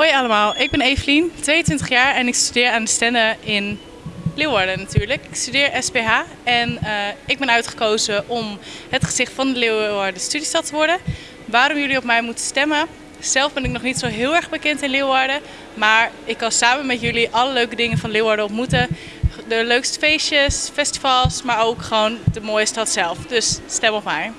Hoi allemaal, ik ben Evelien, 22 jaar en ik studeer aan de Stende in Leeuwarden natuurlijk. Ik studeer SPH en uh, ik ben uitgekozen om het gezicht van de Leeuwarden studiestad te worden. Waarom jullie op mij moeten stemmen? Zelf ben ik nog niet zo heel erg bekend in Leeuwarden, maar ik kan samen met jullie alle leuke dingen van Leeuwarden ontmoeten. De leukste feestjes, festivals, maar ook gewoon de mooie stad zelf. Dus stem op mij.